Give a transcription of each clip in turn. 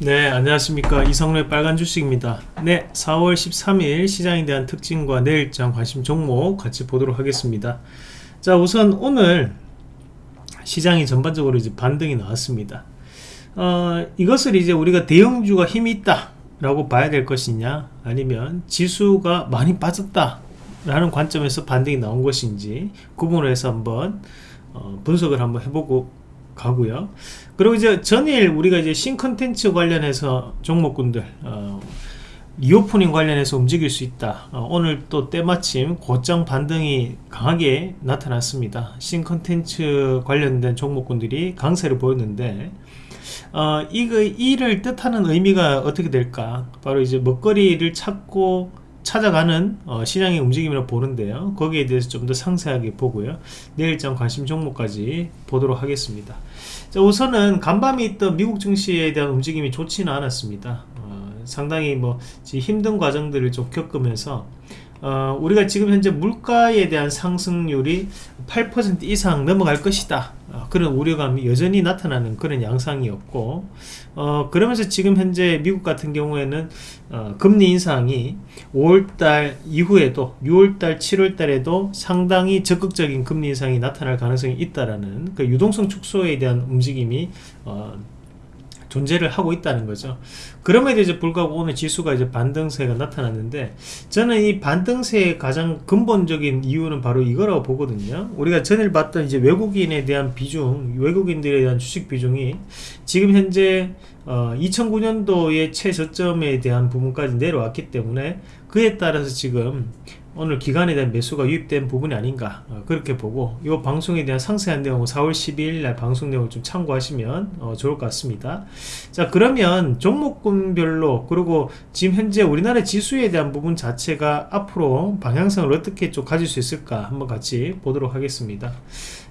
네 안녕하십니까. 이성래 빨간 주식입니다. 네 4월 13일 시장에 대한 특징과 내일장 관심 종목 같이 보도록 하겠습니다. 자 우선 오늘 시장이 전반적으로 이제 반등이 나왔습니다. 어, 이것을 이제 우리가 대형주가 힘이 있다 라고 봐야 될 것이냐 아니면 지수가 많이 빠졌다 라는 관점에서 반등이 나온 것인지 구분을 해서 한번 어, 분석을 한번 해보고 가고요. 그리고 이제 전일 우리가 이제 신컨텐츠 관련해서 종목군들 어, reopening 관련해서 움직일 수 있다. 어, 오늘 또 때마침 고점 반등이 강하게 나타났습니다. 신컨텐츠 관련된 종목군들이 강세를 보였는데 어, 이거 이를 뜻하는 의미가 어떻게 될까? 바로 이제 먹거리를 찾고 찾아가는 어, 시장의 움직임이라 보는데요 거기에 대해서 좀 더 상세하게 보고요 내일장 관심 종목까지 보도록 하겠습니다 자, 우선은 간밤에 있던 미국 증시에 대한 움직임이 좋지는 않았습니다. 어, 상당히 뭐 힘든 과정들을 좀 겪으면서 어, 우리가 지금 현재 물가에 대한 상승률이 8% 이상 넘어갈 것이다. 어, 그런 우려감이 여전히 나타나는 그런 양상이었고 어, 그러면서 지금 현재 미국 같은 경우에는 어, 금리 인상이 5월달 이후에도 6월달 7월달에도 상당히 적극적인 금리 인상이 나타날 가능성이 있다라는 그 유동성 축소에 대한 움직임이 어, 존재를 하고 있다는 거죠. 그럼에도 이제 불구하고 오늘 지수가 이제 반등세가 나타났는데 저는 이 반등세의 가장 근본적인 이유는 바로 이거라고 보거든요. 우리가 전일 봤던 이제 외국인에 대한 비중, 외국인들에 대한 주식 비중이 지금 현재 어, 2009년도의 최저점에 대한 부분까지 내려왔기 때문에 그에 따라서 지금 오늘 기간에 대한 매수가 유입된 부분이 아닌가 어, 그렇게 보고 이 방송에 대한 상세한 내용은 4월 12일 날 방송 내용을 좀 참고하시면 어, 좋을 것 같습니다. 자 그러면 종목군별로 그리고 지금 현재 우리나라 지수에 대한 부분 자체가 앞으로 방향성을 어떻게 좀 가질 수 있을까 한번 같이 보도록 하겠습니다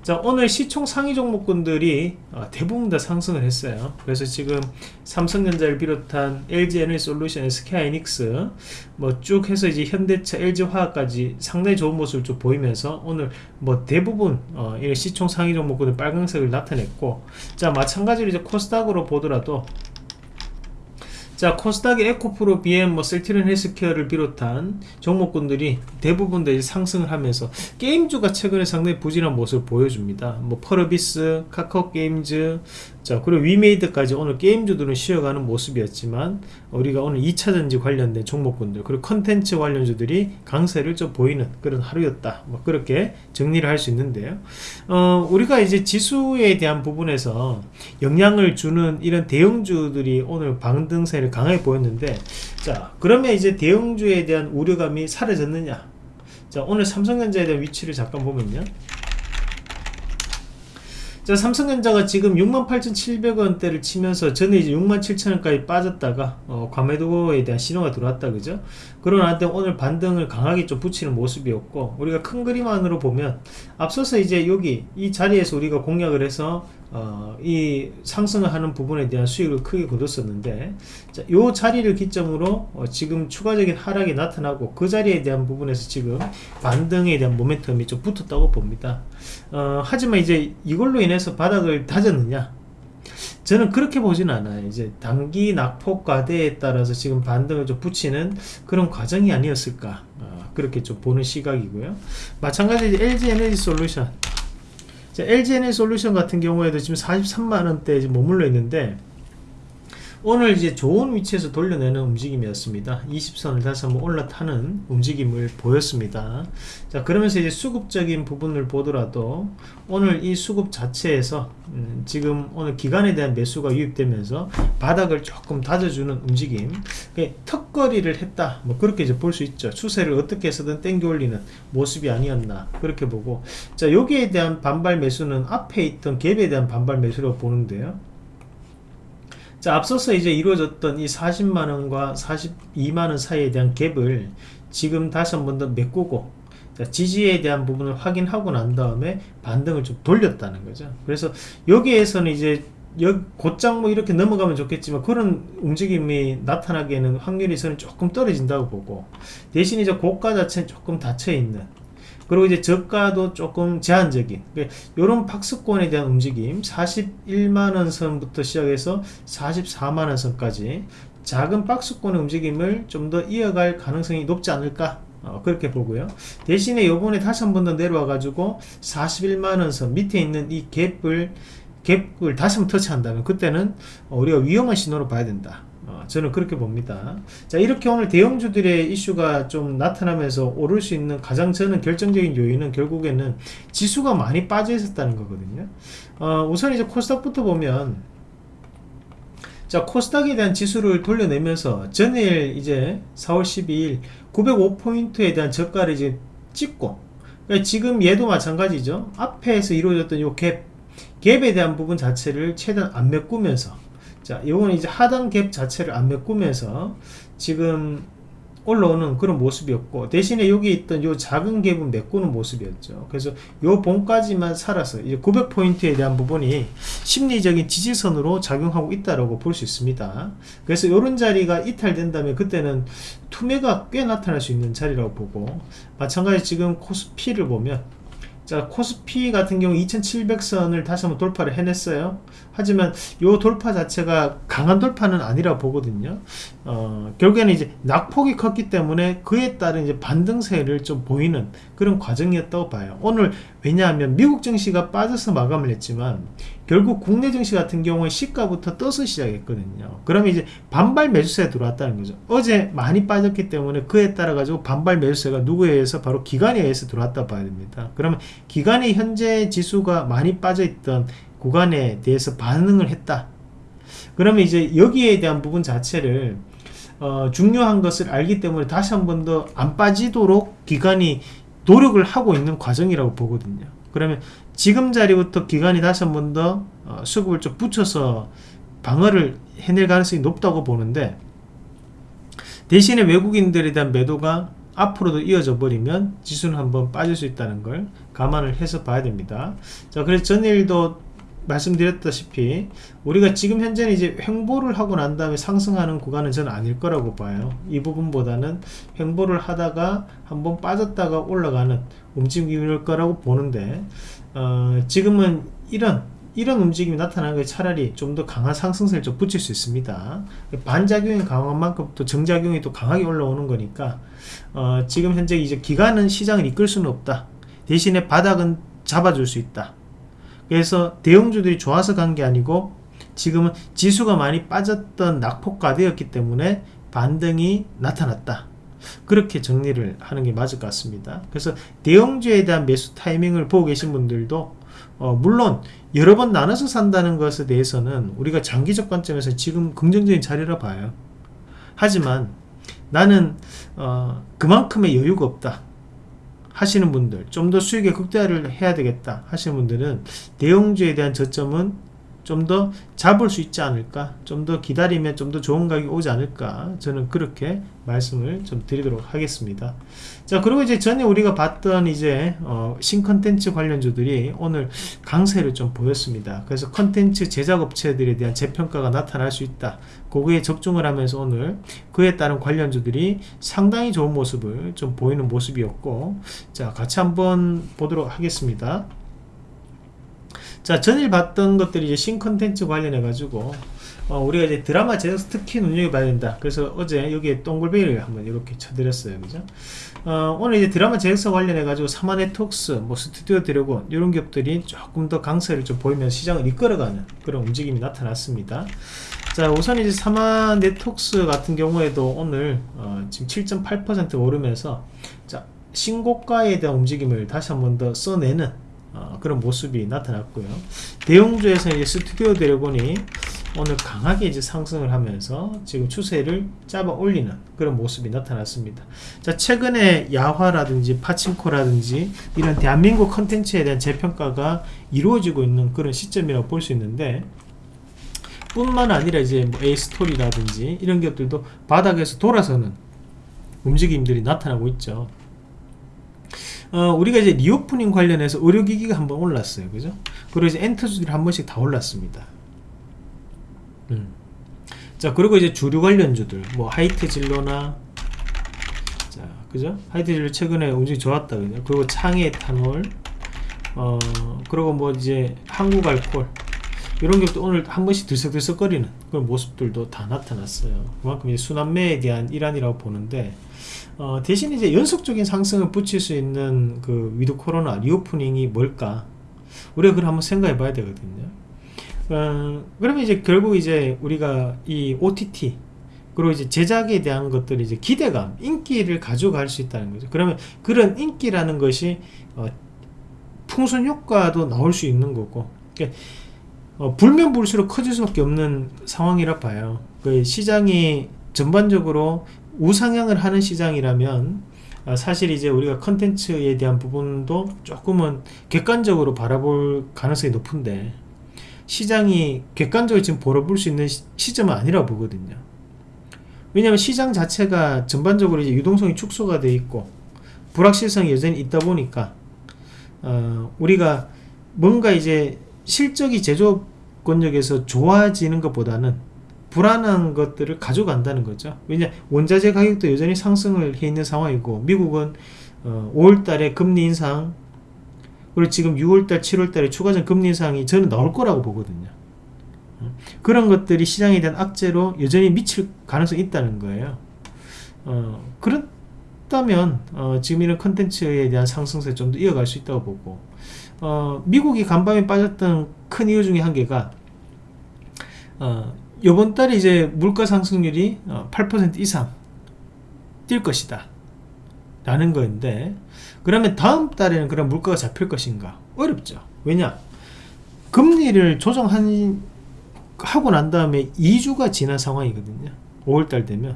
자 오늘 시총 상위 종목군들이 어, 대부분 다 상승을 했어요. 그래서 지금 삼성전자를 비롯한 LG에너지 솔루션, SK하이닉스 뭐 쭉 해서 이제 현대차, LG화학까지 상당히 좋은 모습을 좀 보이면서 오늘 뭐 대부분 어, 시총 상위 종목군은 빨간색을 나타냈고 자 마찬가지로 이제 코스닥으로 보더라도 자 코스닥의 에코프로BM, 뭐 셀트리온 헬스케어를 비롯한 종목군들이 대부분 다 상승을 하면서 게임주가 최근에 상당히 부진한 모습을 보여줍니다. 뭐 펄어비스, 카카오 게임즈, 자 그리고 위메이드까지 오늘 게임주들은 쉬어가는 모습이었지만 우리가 오늘 2차전지 관련된 종목군들 그리고 컨텐츠 관련주들이 강세를 좀 보이는 그런 하루였다. 뭐 그렇게 정리를 할 수 있는데요. 어, 우리가 이제 지수에 대한 부분에서 영향을 주는 이런 대형주들이 오늘 방등세를 강하게 보였는데 자 그러면 이제 대형주에 대한 우려감이 사라졌느냐? 자 오늘 삼성전자에 대한 위치를 잠깐 보면요 자, 삼성전자가 지금 68,700원대를 치면서 전에 이제 67,000원까지 빠졌다가 어, 과매도에 대한 신호가 들어왔다 그죠? 그러나 오늘 반등을 강하게 좀 붙이는 모습이었고 우리가 큰 그림 안으로 보면 앞서서 이제 여기 이 자리에서 우리가 공략을 해서 어, 이 상승을 하는 부분에 대한 수익을 크게 거뒀었는데 자, 요 자리를 기점으로 어, 지금 추가적인 하락이 나타나고 그 자리에 대한 부분에서 지금 반등에 대한 모멘텀이 좀 붙었다고 봅니다. 어, 하지만 이제 이걸로 인해서 바닥을 다졌느냐 저는 그렇게 보지는 않아요. 이제 단기 낙폭 과대에 따라서 지금 반등을 좀 붙이는 그런 과정이 아니었을까. 어, 그렇게 좀 보는 시각이고요. 마찬가지로 LG 에너지 솔루션. LG에너지 솔루션 같은 경우에도 지금 43만원대에 머물러 있는데 오늘 이제 좋은 위치에서 돌려내는 움직임이었습니다. 20선을 다시 한번 올라타는 움직임을 보였습니다. 자 그러면서 이제 수급적인 부분을 보더라도 오늘 이 수급 자체에서 음, 지금 오늘 기간에 대한 매수가 유입되면서 바닥을 조금 다져주는 움직임 턱걸이를 했다. 뭐 그렇게 이제 볼 수 있죠. 추세를 어떻게 해서든 땡겨 올리는 모습이 아니었나. 그렇게 보고. 자 여기에 대한 반발 매수는 앞에 있던 갭에 대한 반발 매수라고 보는데요 자, 앞서서 이제 이루어졌던 이 40만원과 42만원 사이에 대한 갭을 지금 다시 한 번 더 메꾸고 지지에 대한 부분을 확인하고 난 다음에 반등을 좀 돌렸다는 거죠. 그래서 여기에서는 이제 곧장 뭐 이렇게 넘어가면 좋겠지만 그런 움직임이 나타나기에는 확률이 저는 조금 떨어진다고 보고 대신 이제 고가 자체는 조금 닫혀 있는 그리고 이제 저가도 조금 제한적인. 이런 박스권에 대한 움직임 41만원 선부터 시작해서 44만원 선까지 작은 박스권의 움직임을 좀 더 이어갈 가능성이 높지 않을까? 어, 그렇게 보고요. 대신에 요번에 다시 한 번 더 내려와 가지고 41만원 선 밑에 있는 이 갭을 갭을 다시 한번 터치한다면 그때는 어, 우리가 위험한 신호로 봐야 된다 어, 저는 그렇게 봅니다. 자 이렇게 오늘 대형주들의 이슈가 좀 나타나면서 오를 수 있는 가장 저는 결정적인 요인은 결국에는 지수가 많이 빠져 있었다는 거거든요. 어, 우선 이제 코스닥부터 보면 자 코스닥에 대한 지수를 돌려내면서 전일 이제 4월 12일 905포인트에 대한 저가를 이제 찍고 그러니까 지금 얘도 마찬가지죠. 앞에서 이루어졌던 요 갭 갭에 대한 부분 자체를 최대한 안 메꾸면서 자 요거는 이제 하단 갭 자체를 안 메꾸면서 지금 올라오는 그런 모습이었고 대신에 여기 있던 요 작은 갭은 메꾸는 모습이었죠. 그래서 요 봉까지만 살아서 이제 900포인트에 대한 부분이 심리적인 지지선으로 작용하고 있다고 볼 수 있습니다. 그래서 요런 자리가 이탈된다면 그때는 투매가 꽤 나타날 수 있는 자리라고 보고 마찬가지 지금 코스피를 보면 자 코스피 같은 경우 2700선을 다시 한번 돌파를 해냈어요 하지만 요 돌파 자체가 강한 돌파는 아니라 보거든요. 어, 결국에는 이제 낙폭이 컸기 때문에 그에 따른 이제 반등세를 좀 보이는 그런 과정이었다고 봐요. 오늘 왜냐하면 미국 증시가 빠져서 마감을 했지만 결국 국내 증시 같은 경우에 시가부터 떠서 시작했거든요. 그러면 이제 반발 매수세 들어왔다는 거죠. 어제 많이 빠졌기 때문에 그에 따라 가지고 반발 매수세가 누구에 의해서 바로 기관에 의해서 들어왔다 봐야 됩니다. 그러면 기관의 현재 지수가 많이 빠져 있던 구간에 대해서 반응을 했다. 그러면 이제 여기에 대한 부분 자체를 어, 중요한 것을 알기 때문에 다시 한 번 더 안 빠지도록 기관이 노력을 하고 있는 과정이라고 보거든요. 그러면 지금 자리부터 기관이 다시 한 번더 어, 수급을 좀 붙여서 방어를 해낼 가능성이 높다고 보는데 대신에 외국인들에 대한 매도가 앞으로도 이어져 버리면 지수는 한번 빠질 수 있다는 걸 감안을 해서 봐야 됩니다. 자 그래서 전일도 말씀드렸다시피 우리가 지금 현재는 이제 횡보를 하고 난 다음에 상승하는 구간은 저는 아닐 거라고 봐요. 이 부분보다는 횡보를 하다가 한번 빠졌다가 올라가는 움직임일 거라고 보는데 어, 지금은 이런 이런 움직임이 나타나는 게 차라리 좀 더 강한 상승세를 좀 붙일 수 있습니다. 반작용이 강한 만큼 또 정작용이 또 강하게 올라오는 거니까 어, 지금 현재 이제 기간은 시장을 이끌 수는 없다. 대신에 바닥은 잡아줄 수 있다 그래서 대형주들이 좋아서 간 게 아니고 지금은 지수가 많이 빠졌던 낙폭과대였기 때문에 반등이 나타났다. 그렇게 정리를 하는 게 맞을 것 같습니다. 그래서 대형주에 대한 매수 타이밍을 보고 계신 분들도 어, 물론 여러 번 나눠서 산다는 것에 대해서는 우리가 장기적 관점에서 지금 긍정적인 자리라 봐요. 하지만 나는 어, 그만큼의 여유가 없다 하시는 분들 좀 더 수익의 극대화를 해야 되겠다 하시는 분들은 대형주에 대한 저점은 좀 더 잡을 수 있지 않을까 좀 더 기다리면 좀 더 좋은 가격이 오지 않을까 저는 그렇게 말씀을 좀 드리도록 하겠습니다. 자 그리고 이제 전에 우리가 봤던 이제 어, 신컨텐츠 관련주들이 오늘 강세를 좀 보였습니다. 그래서 컨텐츠 제작업체들에 대한 재평가가 나타날 수 있다. 그거에 적중을 하면서 오늘 그에 따른 관련주들이 상당히 좋은 모습을 좀 보이는 모습이었고 자 같이 한번 보도록 하겠습니다 자 전일 봤던 것들이 이제 신컨텐츠 관련해 가지고 어, 우리가 이제 드라마 제작 특히 눈여겨봐야 된다. 그래서 어제 여기에 동글베이를 한번 이렇게 쳐드렸어요. 그죠? 어, 오늘 이제 드라마 제작사 관련해 가지고 삼화네트웍스 뭐 스튜디오 드래곤 이런 기업들이 조금 더 강세를 좀 보이면 시장을 이끌어가는 그런 움직임이 나타났습니다. 자 우선 이제 삼화네트웍스 같은 경우에도 오늘 어, 지금 7.8% 오르면서 자 신고가에 대한 움직임을 다시 한번 더 써내는 어, 그런 모습이 나타났고요. 대형주에서 이제 스튜디오 드래곤이 오늘 강하게 이제 상승을 하면서 지금 추세를 잡아 올리는 그런 모습이 나타났습니다. 자, 최근에 야차라든지 파친코라든지 이런 대한민국 컨텐츠에 대한 재평가가 이루어지고 있는 그런 시점이라고 볼 수 있는데 뿐만 아니라 이제 뭐 에이스토리라든지 이런 기업들도 바닥에서 돌아서는 움직임들이 나타나고 있죠. 어, 우리가 이제 reopening 관련해서 의료기기가 한번 올랐어요. 그죠? 그리고 이제 엔터주들이 한 번씩 다 올랐습니다. 음. 자, 그리고 이제 주류 관련주들, 뭐 하이트 진로나, 자, 그 그죠? 하이트진로 최근에 움직임 좋았다 그죠? 그리고 창해 에탄올 어 그리고 뭐 이제 한국 알콜 이런 것도 오늘 한 번씩 들썩들썩거리는 그런 모습들도 다 나타났어요. 그만큼 이제 순환매에 대한 일환이라고 보는데 어, 대신 이제 연속적인 상승을 붙일 수 있는 그 with 코로나 reopening이 뭘까? 우리가 그걸 한번 생각해 봐야 되거든요. 어, 그러면 이제 결국 이제 우리가 이 OTT 그리고 이제 제작에 대한 것들이 이제 기대감, 인기를 가져갈 수 있다는 거죠. 그러면 그런 인기라는 것이 어, 풍선 효과도 나올 수 있는 거고. 그러니까 어, 불면 불수록 커질 수밖에 없는 상황이라 봐요. 그 시장이 전반적으로 우상향을 하는 시장이라면 어, 사실 이제 우리가 컨텐츠에 대한 부분도 조금은 객관적으로 바라볼 가능성이 높은데 시장이 객관적으로 지금 바라볼 수 있는 시, 점은 아니라고 보거든요. 왜냐하면 시장 자체가 전반적으로 이제 유동성이 축소가 돼 있고 불확실성이 여전히 있다 보니까 어, 우리가 뭔가 이제 실적이 제조권력에서 좋아지는 것보다는 불안한 것들을 가져간다는 거죠. 왜냐 원자재 가격도 여전히 상승을 해 있는 상황이고 미국은 어, 5월달에 금리 인상 그리고 지금 6월달, 7월달에 추가적 금리 인상이 저는 나올 거라고 보거든요. 그런 것들이 시장에 대한 악재로 여전히 미칠 가능성이 있다는 거예요. 어, 그렇다면 어, 지금 이런 컨텐츠에 대한 상승세 좀 더 이어갈 수 있다고 보고 어, 미국이 간밤에 빠졌던 큰 이유 중에 한 개가 어, 이번 달에 이제 물가 상승률이 어, 8% 이상 뛸 것이다. 라는 거인데 그러면 다음 달에는 그런 물가가 잡힐 것인가? 어렵죠. 왜냐? 금리를 조정한 하고 난 다음에 2주가 지난 상황이거든요. 5월달 되면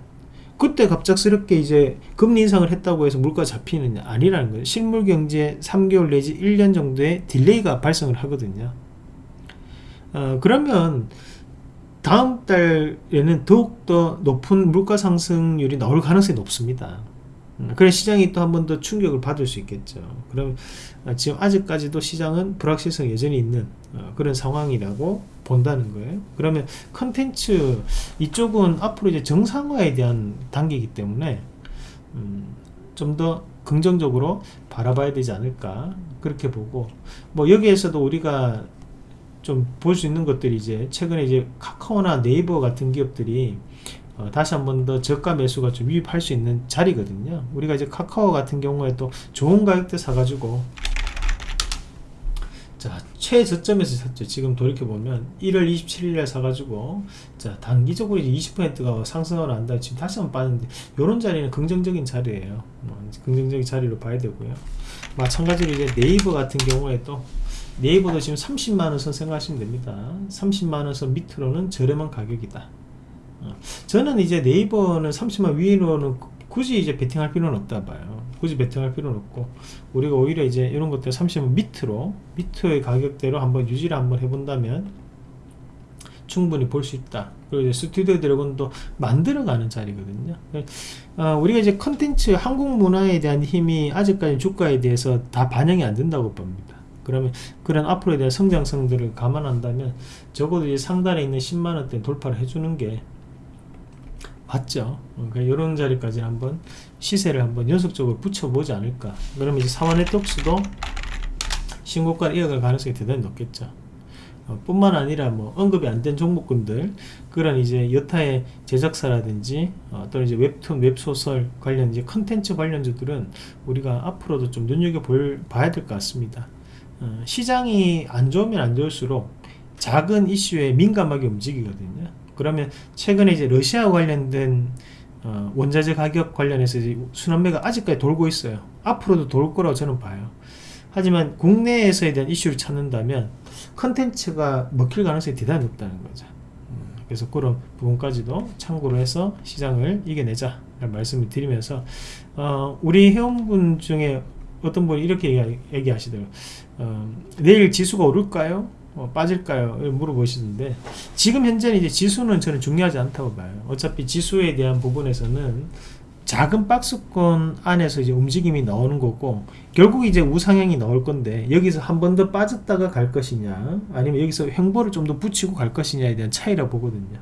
그때 갑작스럽게 이제 금리 인상을 했다고 해서 물가 잡히느냐 아니라는 거예요. 실물 경제 3개월 내지 1년 정도의 delay가 발생을 하거든요. 어, 그러면 다음 달에는 더욱더 높은 물가 상승률이 나올 가능성이 높습니다. 음, 그래 시장이 또 한 번 더 충격을 받을 수 있겠죠 그럼 어, 지금 아직까지도 시장은 불확실성이 여전히 있는 어, 그런 상황이라고 본다는 거예요. 그러면 컨텐츠 이쪽은 앞으로 이제 정상화에 대한 단계이기 때문에 음, 좀 더 긍정적으로 바라봐야 되지 않을까 그렇게 보고 뭐 여기에서도 우리가 좀 볼 수 있는 것들이 이제 최근에 이제 카카오나 네이버 같은 기업들이 어, 다시 한 번 더 저가 매수가 좀 유입할 수 있는 자리거든요. 우리가 이제 카카오 같은 경우에 또 좋은 가격대 사가지고 자 최저점에서 샀죠. 지금 돌이켜보면 1월 27일에 사가지고 자 단기적으로 이제 20%가 상승하고 난다. 지금 다시 한번 빠졌는데 요런 자리는 긍정적인 자리예요. 뭐, 긍정적인 자리로 봐야 되고요. 마찬가지로 이제 네이버 같은 경우에 또 네이버도 지금 30만원 선 생각하시면 됩니다. 30만원 선 밑으로는 저렴한 가격이다. 어, 저는 이제 네이버는 30만 위로는 굳이 이제 베팅할 필요는 없다 봐요. 굳이 베팅할 필요는 없고 우리가 오히려 이제 이런 것들 30만 밑으로 밑의 가격대로 한번 유지를 한번 해본다면 충분히 볼 수 있다. 그리고 이제 스튜디오 드래곤도 만들어가는 자리거든요. 어, 우리가 이제 컨텐츠 한국 문화에 대한 힘이 아직까지 주가에 대해서 다 반영이 안 된다고 봅니다. 그러면 그런 앞으로에 대한 성장성들을 감안한다면 적어도 이제 상단에 있는 10만원대 돌파를 해주는 게 봤죠. 그러니까 이런 자리까지 한번 시세를 한번 연속적으로 붙여보지 않을까. 그러면 이제 사원 네트웍스도 신고가를 이어갈 가능성이 대단히 높겠죠. 어, 뿐만 아니라 뭐 언급이 안 된 종목군들 그런 이제 여타의 제작사라든지 어, 또는 이제 웹툰 웹소설 관련 이제 컨텐츠 관련주들은 우리가 앞으로도 좀 눈여겨 볼 봐야 될 것 같습니다. 어, 시장이 안 좋으면 안 좋을수록 작은 이슈에 민감하게 움직이거든요. 그러면 최근에 이제 러시아 관련된 어, 원자재 가격 관련해서 순환매가 아직까지 돌고 있어요. 앞으로도 돌 거라고 저는 봐요. 하지만 국내에서에 대한 이슈를 찾는다면 컨텐츠가 먹힐 가능성이 대단히 높다는 거죠. 음, 그래서 그런 부분까지도 참고로 해서 시장을 이겨내자 말씀을 드리면서 어, 우리 회원분 중에 어떤 분이 이렇게 얘기, 얘기하시더라고요. 어, 내일 지수가 오를까요? 어, 빠질까요? 물어보시는데 지금 현재는 이제 지수는 저는 중요하지 않다고 봐요. 어차피 지수에 대한 부분에서는 작은 박스권 안에서 이제 움직임이 나오는 거고 결국 이제 우상향이 나올 건데 여기서 한 번 더 빠졌다가 갈 것이냐 아니면 여기서 횡보를 좀 더 붙이고 갈 것이냐에 대한 차이라 보거든요.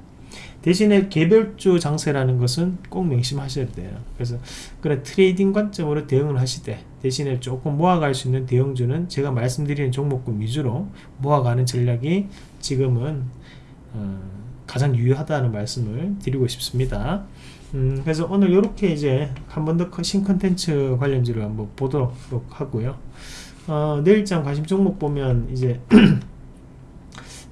대신에 개별주 장세라는 것은 꼭 명심하셔야 돼요. 그래서 그런 trading 관점으로 대응을 하시되 대신에 조금 모아갈 수 있는 대형주는 제가 말씀드리는 종목군 위주로 모아가는 전략이 지금은 어, 가장 유효하다는 말씀을 드리고 싶습니다. 음, 그래서 오늘 이렇게 이제 한 번 더 신 컨텐츠 관련주를 한번 보도록 하고요. 어, 내일장 관심 종목 보면 이제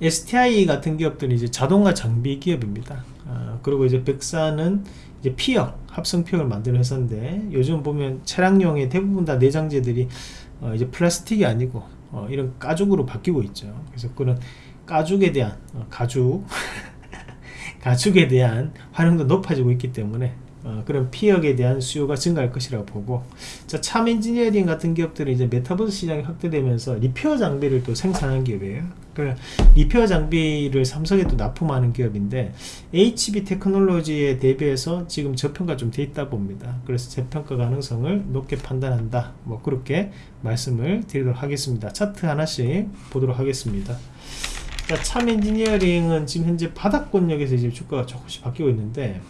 STI 같은 기업들은 이제 자동화 장비 기업입니다. 어, 그리고 이제 백사는 이제 피혁, 합성 피혁을 만드는 회사인데 요즘 보면 차량용의 대부분 다 내장재들이 어, 이제 플라스틱이 아니고 어, 이런 가죽으로 바뀌고 있죠. 그래서 그런 가죽에 대한 어, 가죽 가축에 대한 활용도 높아지고 있기 때문에 어, 그런 피혁에 대한 수요가 증가할 것이라고 보고 자, 참 엔지니어링 같은 기업들은 이제 메타버스 시장이 확대되면서 repair 장비를 또 생산하는 기업이에요. 그 repair 장비를 삼성에 또 납품하는 기업인데 HB 테크놀로지에 대비해서 지금 저평가 좀 돼 있다 봅니다. 그래서 재평가 가능성을 높게 판단한다. 뭐 그렇게 말씀을 드리도록 하겠습니다. 차트 하나씩 보도록 하겠습니다. 자, 참 엔지니어링은 지금 현재 바닥권역에서 이제 주가가 조금씩 바뀌고 있는데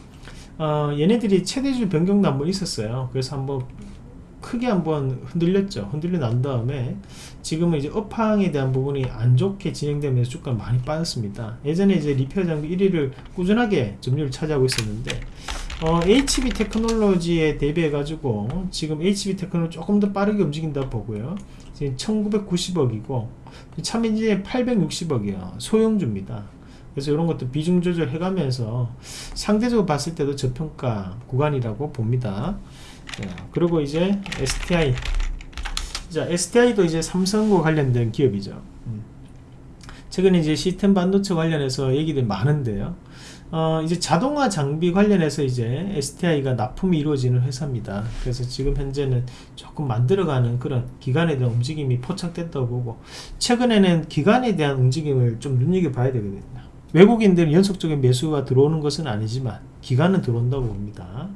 어, 얘네들이 최대주주 변경도 한번 있었어요. 그래서 한번 크게 한번 흔들렸죠. 흔들려 난 다음에 지금은 이제 업황에 대한 부분이 안 좋게 진행되면서 주가 많이 빠졌습니다. 예전에 이제 repair 장비 1위를 꾸준하게 점유율 차지하고 있었는데 어, HB 테크놀로지에 대비해 가지고 지금 HB 테크놀로지 조금 더 빠르게 움직인다 보고요. 지금 1990억이고 참인지에 860억이에요. 소형주입니다. 그래서 이런 것도 비중 조절해 가면서 상대적으로 봤을 때도 저평가 구간이라고 봅니다. 자, 그리고 이제 STI 자 STI도 이제 삼성과 관련된 기업이죠. 음. 최근에 이제 시스템 반도체 관련해서 얘기들 많은데요. 어, 이제 자동화 장비 관련해서 이제 STI가 납품이 이루어지는 회사입니다. 그래서 지금 현재는 조금 만들어가는 그런 기간에 대한 움직임이 포착됐다고 보고 최근에는 기간에 대한 움직임을 좀 눈여겨봐야 되거든요. 외국인들은 연속적인 매수가 들어오는 것은 아니지만 기간은 들어온다고 봅니다.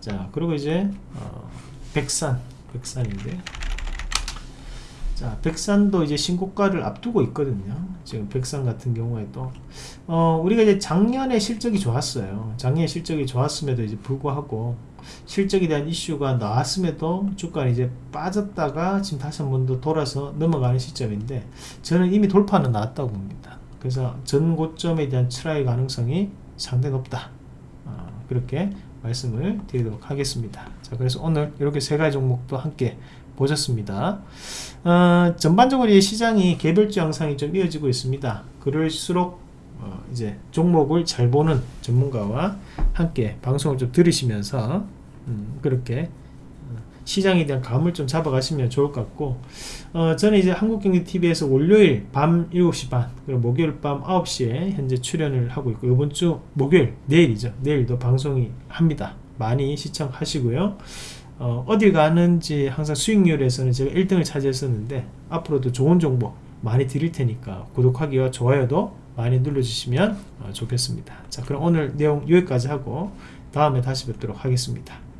자 그리고 이제 어, 백산 백산인데 자, 백산도 이제 신고가를 앞두고 있거든요. 지금 백산 같은 경우에도 어, 우리가 이제 작년에 실적이 좋았어요. 작년에 실적이 좋았음에도 이제 불구하고 실적에 대한 이슈가 나왔음에도 주가는 이제 빠졌다가 지금 다시 한 번 더 돌아서 넘어가는 시점인데 저는 이미 돌파는 나왔다고 봅니다. 그래서 전 고점에 대한 try 가능성이 상당히 높다. 어, 그렇게 말씀을 드리도록 하겠습니다. 자, 그래서 오늘 이렇게 세 가지 종목도 함께 보셨습니다. 어, 전반적으로 시장이 개별주 양상이 좀 이어지고 있습니다. 그럴수록 어, 이제 종목을 잘 보는 전문가와 함께 방송을 좀 들으시면서 음, 그렇게 어, 시장에 대한 감을 좀 잡아가시면 좋을 것 같고 어, 저는 이제 한국경제TV에서 월요일 밤 7시 반 그리고 목요일 밤 9시에 현재 출연을 하고 있고 이번 주 목요일 내일이죠 내일도 방송이 합니다 많이 시청하시고요 어, 어딜 가는지 항상 수익률에서는 제가 1등을 차지했었는데 앞으로도 좋은 정보 많이 드릴 테니까 구독하기와 좋아요도 많이 눌러주시면 어, 좋겠습니다. 자 그럼 오늘 내용 여기까지 하고 다음에 다시 뵙도록 하겠습니다.